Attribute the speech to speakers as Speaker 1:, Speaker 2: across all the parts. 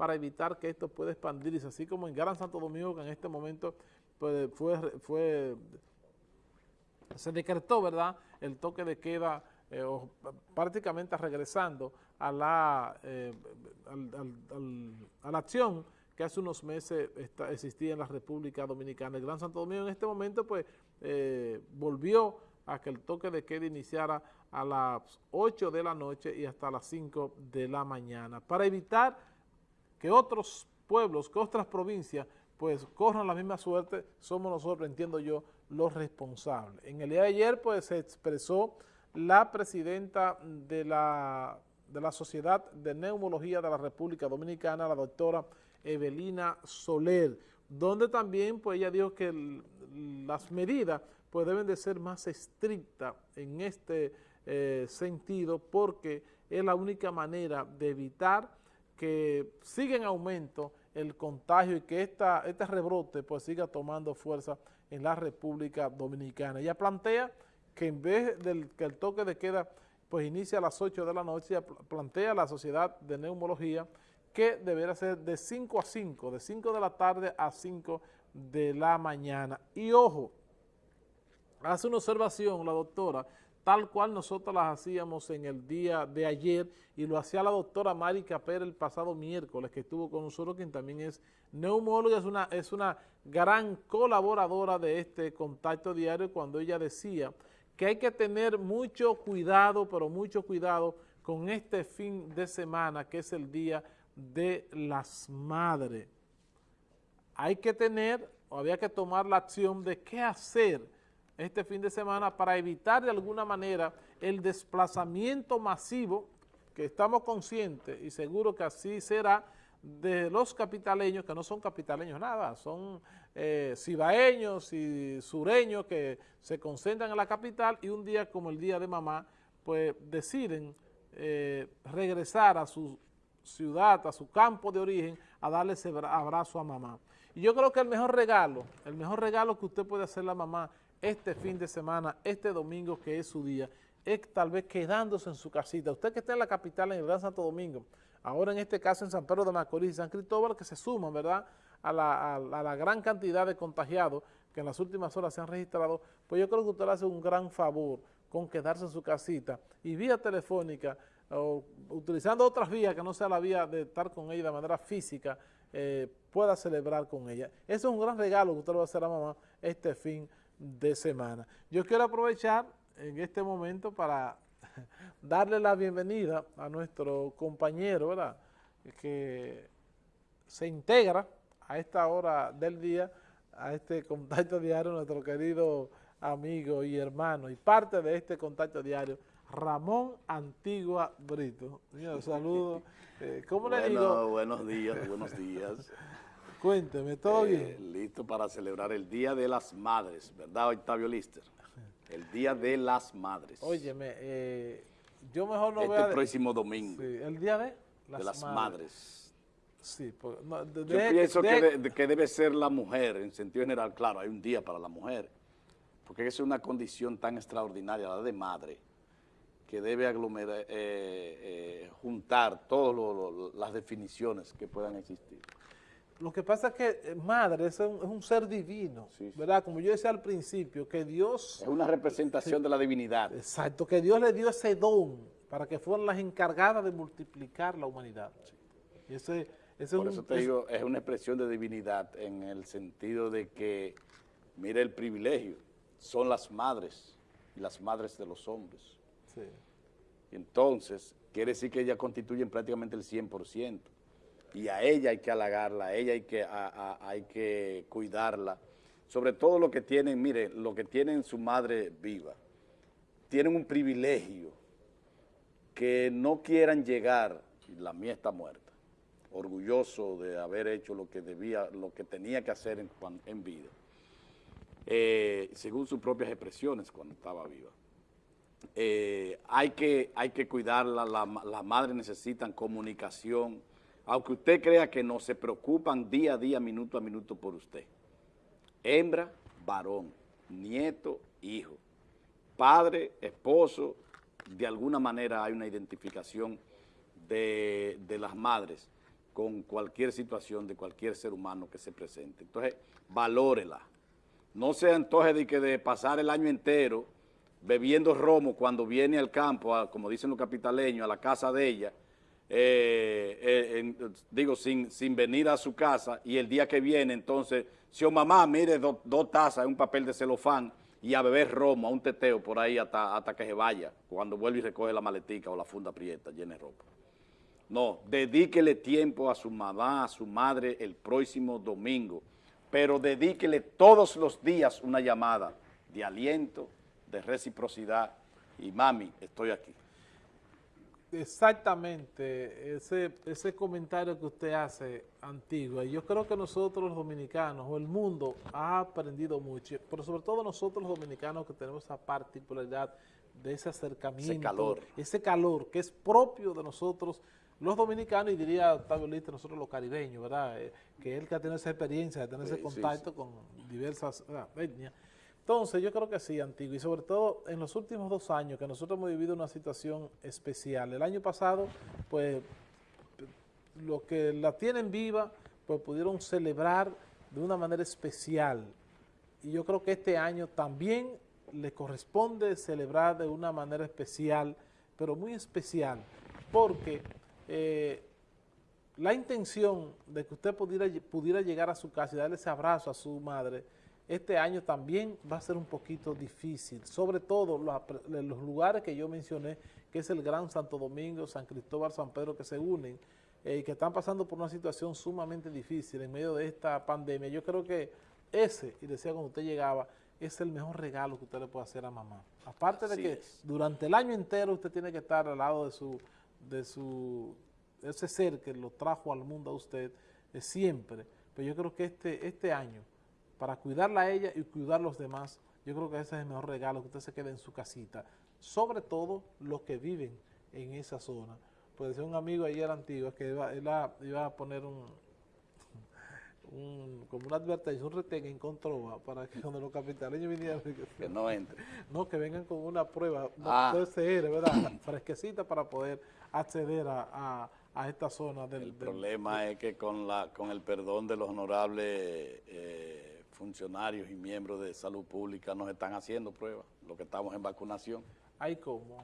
Speaker 1: para evitar que esto pueda expandirse, así como en Gran Santo Domingo, que en este momento pues, fue, fue, se decretó, ¿verdad?, el toque de queda eh, prácticamente regresando a la, eh, a la acción que hace unos meses existía en la República Dominicana. El Gran Santo Domingo en este momento pues eh, volvió a que el toque de queda iniciara a las 8 de la noche y hasta las 5 de la mañana, para evitar que otros pueblos, que otras provincias, pues corran la misma suerte, somos nosotros, entiendo yo, los responsables. En el día de ayer, pues, se expresó la presidenta de la, de la Sociedad de Neumología de la República Dominicana, la doctora Evelina Soler, donde también pues ella dijo que las medidas pues deben de ser más estrictas en este eh, sentido porque es la única manera de evitar que siga en aumento el contagio y que esta, este rebrote pues siga tomando fuerza en la República Dominicana. Ella plantea que en vez del que el toque de queda pues inicia a las 8 de la noche, plantea la Sociedad de Neumología que deberá ser de 5 a 5, de 5 de la tarde a 5 de la mañana. Y ojo, hace una observación la doctora, tal cual nosotros las hacíamos en el día de ayer y lo hacía la doctora Mari Capera el pasado miércoles que estuvo con nosotros, quien también es neumóloga, es una, es una gran colaboradora de este contacto diario cuando ella decía que hay que tener mucho cuidado, pero mucho cuidado con este fin de semana, que es el Día de las Madres. Hay que tener, o había que tomar la acción de qué hacer este fin de semana para evitar de alguna manera el desplazamiento masivo, que estamos conscientes y seguro que así será, de los capitaleños, que no son capitaleños nada, son eh, cibaeños y sureños que se concentran en la capital y un día como el Día de Mamá, pues deciden eh, regresar a su ciudad, a su campo de origen, a darle ese abrazo a mamá. Y yo creo que el mejor regalo, el mejor regalo que usted puede hacer a mamá este fin de semana, este domingo que es su día, es tal vez quedándose en su casita. Usted que está en la capital, en el Gran Santo Domingo, ahora en este caso en San Pedro de Macorís y San Cristóbal, que se suman, ¿verdad?, a la, gran cantidad de contagiados que en las últimas horas se han registrado, pues yo creo que usted le hace un gran favor con quedarse en su casita y vía telefónica o utilizando otras vías que no sea la vía de estar con ella de manera física, eh, pueda celebrar con ella. Ese es un gran regalo que usted le va a hacer a mamá este fin de semana. Yo quiero aprovechar en este momento para darle la bienvenida a nuestro compañero, ¿verdad?, que se integra a esta hora del día, a este contacto diario, nuestro querido amigo y hermano, y parte de este contacto diario, Ramón Antigua Brito. Señor, saludos.
Speaker 2: Eh, ¿Cómo le digo? Buenos días, buenos días.
Speaker 1: Cuénteme, ¿todo eh,
Speaker 2: bien? Listo para celebrar el Día de las Madres, ¿verdad, Octavio Lister? El Día de las Madres.
Speaker 1: Óyeme, eh, yo mejor no
Speaker 2: este
Speaker 1: voy a...
Speaker 2: Este próximo domingo.
Speaker 1: Sí, el Día de
Speaker 2: las, de las Madres.
Speaker 1: Sí,
Speaker 2: Yo pienso que, que, debe ser la mujer, en sentido general, claro, hay un día para la mujer, porque es una condición tan extraordinaria, la de madre, que debe aglomerar, eh, eh, juntar todas las definiciones que puedan existir.
Speaker 1: Lo que pasa es que eh, madre es un, ser divino, ¿verdad? Como yo decía al principio, que Dios...
Speaker 2: Es una representación de la divinidad.
Speaker 1: Exacto, que Dios le dio ese don para que fueran las encargadas de multiplicar la humanidad.
Speaker 2: Y ese por eso te digo, es una expresión de divinidad en el sentido de que, mire el privilegio, son las madres y las madres de los hombres. Sí. entonces, quiere decir que ellas constituyen prácticamente el 100%. Y a ella hay que halagarla, a ella hay que, hay que cuidarla. Sobre todo lo que tienen, mire, lo que tienen su madre viva. Tienen un privilegio que no quieran llegar, la mía está muerta orgulloso de haber hecho lo que debía, lo que tenía que hacer en, en vida, eh, según sus propias expresiones cuando estaba viva. Eh, hay, que, hay que cuidarla, las la madres necesitan comunicación, aunque usted crea que no, se preocupan día a día, minuto a minuto por usted. Hembra, varón, nieto, hijo, padre, esposo, de alguna manera hay una identificación de, de las madres con cualquier situación de cualquier ser humano que se presente. Entonces, valórela. No se antoje de que de pasar el año entero bebiendo romo cuando viene al campo, como dicen los capitaleños, a la casa de ella, eh, eh, digo, sin, sin venir a su casa y el día que viene, entonces, si o mamá, mire, dos tazas, un papel de celofán y a beber romo, a un teteo por ahí hasta, hasta que se vaya, cuando vuelve y recoge la maletica o la funda prieta llena ropa. No, dedíquele tiempo a su mamá, a su madre el próximo domingo, pero dedíquele todos los días una llamada de aliento, de reciprocidad y mami, estoy aquí.
Speaker 1: Exactamente, ese, ese comentario que usted hace, Antigua, yo creo que nosotros los dominicanos o el mundo ha aprendido mucho, pero sobre todo nosotros los dominicanos que tenemos esa particularidad de ese acercamiento, ese calor, ese calor que es propio de nosotros los dominicanos y diría Octavio Liste, nosotros los caribeños, ¿verdad? Eh, que él que ha tenido esa experiencia de tener ese contacto con diversas etnias. Entonces, yo creo que sí, Antiguo, y sobre todo en los últimos dos años que nosotros hemos vivido una situación especial. El año pasado, pues, los que la tienen viva, pues pudieron celebrar de una manera especial. Y yo creo que este año también le corresponde celebrar de una manera especial, pero muy especial, porque eh, la intención de que usted pudiera, pudiera llegar a su casa y darle ese abrazo a su madre, este año también va a ser un poquito difícil, sobre todo los, los lugares que yo mencioné, que es el Gran Santo Domingo, San Cristóbal, San Pedro, que se unen eh, y que están pasando por una situación sumamente difícil en medio de esta pandemia. Yo creo que ese, y decía cuando usted llegaba, es el mejor regalo que usted le puede hacer a mamá. Aparte de que durante el año entero usted tiene que estar al lado de su, de su, ese ser que lo trajo al mundo a usted, es siempre. Pero yo creo que este, este año para cuidarla a ella y cuidar a los demás, yo creo que ese es el mejor regalo, que usted se quede en su casita. Sobre todo los que viven en esa zona. Pues decía un amigo ayer antiguo que iba, iba a poner un, como una advertencia, un retén en Controva para que cuando los capitaleños vinieran
Speaker 2: que no entren.
Speaker 1: No, que vengan con una prueba ah. ¿verdad? Fresquecita para poder acceder a, esta zona del...
Speaker 2: El problema es que con la con el perdón de los honorables eh, funcionarios y miembros de salud pública nos están haciendo pruebas, lo que estamos en vacunación.
Speaker 1: ¿Hay cómo?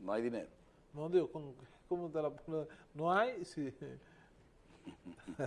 Speaker 2: No hay dinero.
Speaker 1: No, digo, ¿cómo, te la No hay, sí.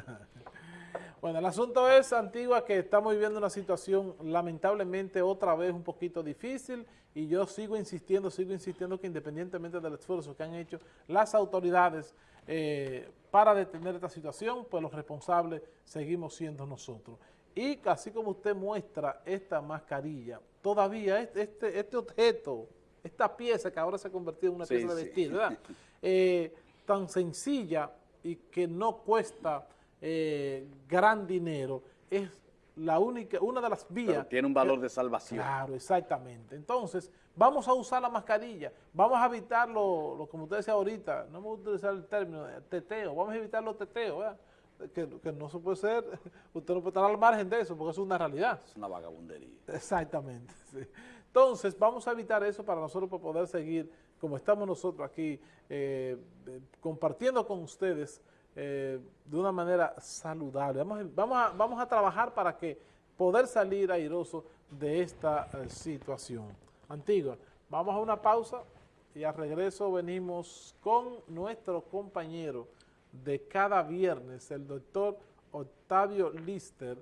Speaker 1: bueno, el asunto es, Antigua, que estamos viviendo una situación lamentablemente otra vez un poquito difícil y yo sigo insistiendo, sigo insistiendo que independientemente del esfuerzo que han hecho las autoridades eh, para detener esta situación, pues los responsables seguimos siendo nosotros. Y así como usted muestra esta mascarilla, todavía este, este objeto, esta pieza que ahora se ha convertido en una pieza de vestir, ¿verdad? Eh, tan sencilla y que no cuesta eh, gran dinero, es la única, una de las vías.
Speaker 2: tiene un valor de salvación.
Speaker 1: Claro, exactamente. Entonces, vamos a usar la mascarilla, vamos a evitar lo, como usted decía ahorita, no me gusta utilizar el término teteo, vamos a evitar los teteos, ¿verdad? Que, no se puede ser, usted no puede estar al margen de eso, porque es una realidad.
Speaker 2: Es una vagabundería.
Speaker 1: Exactamente. Entonces, vamos a evitar eso para nosotros poder seguir, como estamos nosotros aquí, eh, compartiendo con ustedes eh, de una manera saludable. Vamos, vamos, a, vamos a trabajar para que poder salir airoso de esta eh, situación. Antigua, vamos a una pausa y al regreso venimos con nuestro compañero de cada viernes, el doctor Octavio Lister,